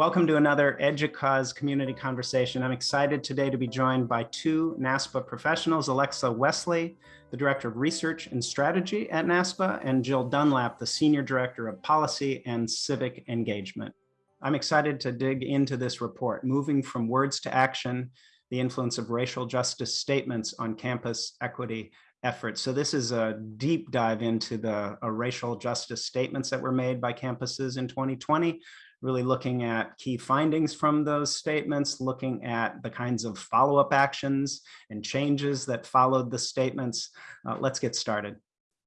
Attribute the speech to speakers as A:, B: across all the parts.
A: Welcome to another EDUCAUSE community conversation. I'm excited today to be joined by two NASPA professionals, Alexa Wesley, the Director of Research and Strategy at NASPA, and Jill Dunlap, the Senior Director of Policy and Civic Engagement. I'm excited to dig into this report, Moving from Words to Action, the Influence of Racial Justice Statements on Campus Equity efforts. So this is a deep dive into the uh, racial justice statements that were made by campuses in 2020, really looking at key findings from those statements, looking at the kinds of follow-up actions and changes that followed the statements. Uh, let's get started.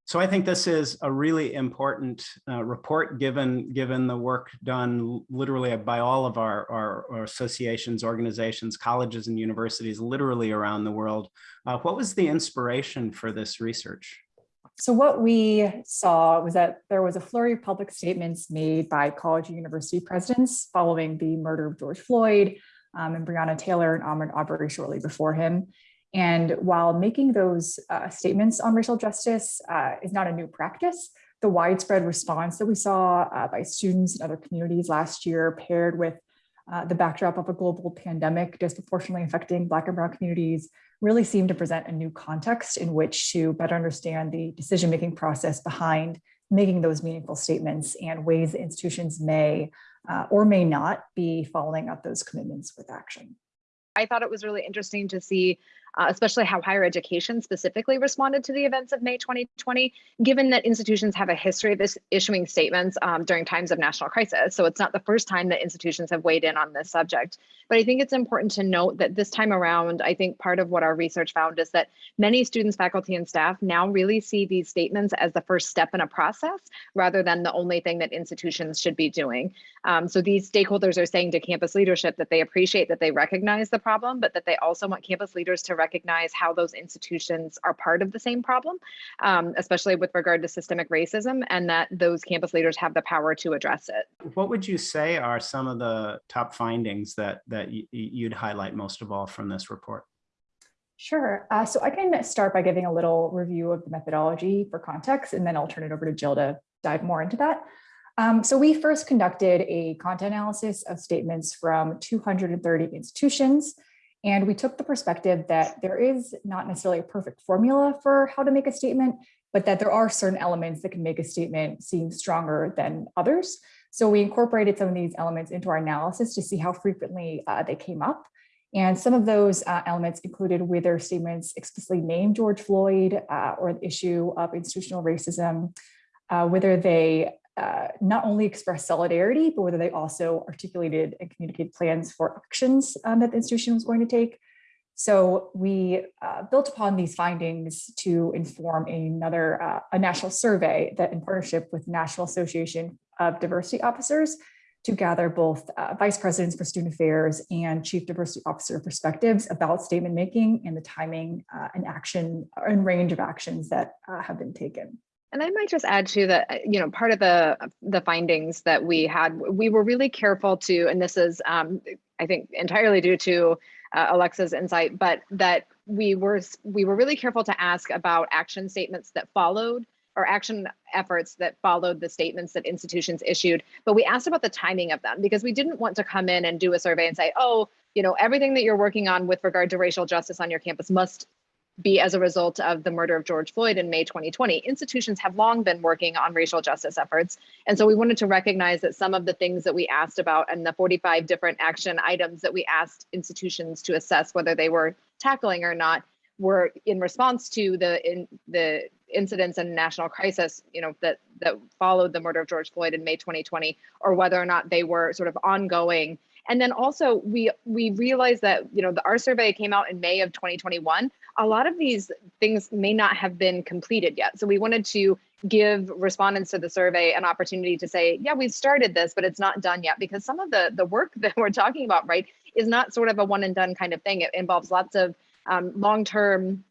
A: So I think this is a really important uh, report given given the work done literally by all of our, our, our associations, organizations, colleges and universities literally around the world. Uh, what was the inspiration for this research?
B: So what we saw was that there was a flurry of public statements made by college and university presidents following the murder of George Floyd um, and Breonna Taylor and Ahmaud Arbery shortly before him. And while making those uh, statements on racial justice uh, is not a new practice, the widespread response that we saw uh, by students and other communities last year paired with uh, the backdrop of a global pandemic disproportionately affecting Black and Brown communities really seemed to present a new context in which to better understand the decision-making process behind making those meaningful statements and ways that institutions may uh, or may not be following up those commitments with action.
C: I thought it was really interesting to see uh, especially how higher education specifically responded to the events of May 2020, given that institutions have a history of issuing statements um, during times of national crisis. So it's not the first time that institutions have weighed in on this subject. But I think it's important to note that this time around, I think part of what our research found is that many students, faculty, and staff now really see these statements as the first step in a process rather than the only thing that institutions should be doing. Um, so these stakeholders are saying to campus leadership that they appreciate that they recognize the problem, but that they also want campus leaders to recognize how those institutions are part of the same problem, um, especially with regard to systemic racism, and that those campus leaders have the power to address it.
A: What would you say are some of the top findings that, that you'd highlight most of all from this report?
B: Sure. Uh, so I can start by giving a little review of the methodology for context, and then I'll turn it over to Jill to dive more into that. Um, so we first conducted a content analysis of statements from 230 institutions and we took the perspective that there is not necessarily a perfect formula for how to make a statement, but that there are certain elements that can make a statement seem stronger than others. So we incorporated some of these elements into our analysis to see how frequently uh, they came up. And some of those uh, elements included whether statements explicitly named George Floyd uh, or the issue of institutional racism, uh, whether they uh, not only express solidarity, but whether they also articulated and communicated plans for actions um, that the institution was going to take. So we uh, built upon these findings to inform another uh, a national survey that in partnership with the National Association of Diversity Officers to gather both uh, vice presidents for student affairs and chief diversity officer perspectives about statement making and the timing uh, and action and range of actions that uh, have been taken.
C: And I might just add to that, uh, you know, part of the the findings that we had, we were really careful to, and this is, um, I think, entirely due to uh, Alexa's insight, but that we were we were really careful to ask about action statements that followed or action efforts that followed the statements that institutions issued. But we asked about the timing of them because we didn't want to come in and do a survey and say, oh, you know, everything that you're working on with regard to racial justice on your campus must be as a result of the murder of George Floyd in May 2020. Institutions have long been working on racial justice efforts. And so we wanted to recognize that some of the things that we asked about and the 45 different action items that we asked institutions to assess whether they were tackling or not were in response to the in the incidents and national crisis, you know, that that followed the murder of George Floyd in May 2020, or whether or not they were sort of ongoing and then also we we realized that you know the our survey came out in May of 2021. A lot of these things may not have been completed yet. So we wanted to give respondents to the survey an opportunity to say, yeah, we've started this, but it's not done yet because some of the the work that we're talking about, right, is not sort of a one and done kind of thing. It involves lots of um, long-term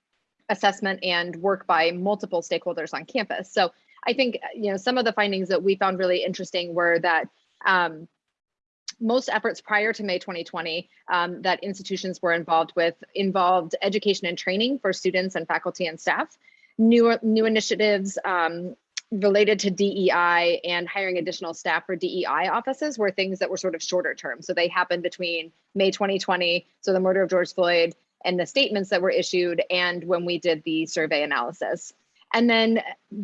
C: assessment and work by multiple stakeholders on campus. So I think you know some of the findings that we found really interesting were that um, most efforts prior to May 2020 um, that institutions were involved with involved education and training for students and faculty and staff, new, new initiatives um, related to DEI and hiring additional staff for DEI offices were things that were sort of shorter term. So they happened between May 2020, so the murder of George Floyd, and the statements that were issued, and when we did the survey analysis. And then,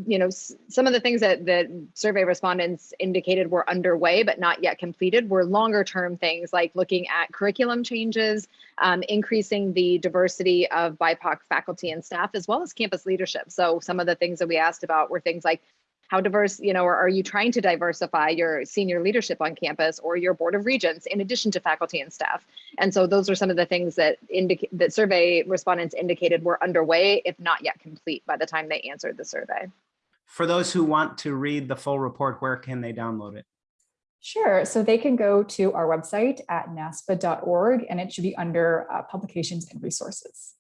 C: you know, some of the things that the survey respondents indicated were underway but not yet completed were longer term things like looking at curriculum changes, um, increasing the diversity of BIPOC faculty and staff, as well as campus leadership. So some of the things that we asked about were things like how diverse, you know, or are you trying to diversify your senior leadership on campus or your board of regents in addition to faculty and staff? And so those are some of the things that indicate that survey respondents indicated were underway, if not yet complete by the time they answered the survey.
A: For those who want to read the full report, where can they download it?
B: Sure. So they can go to our website at naspa.org and it should be under uh, publications and resources.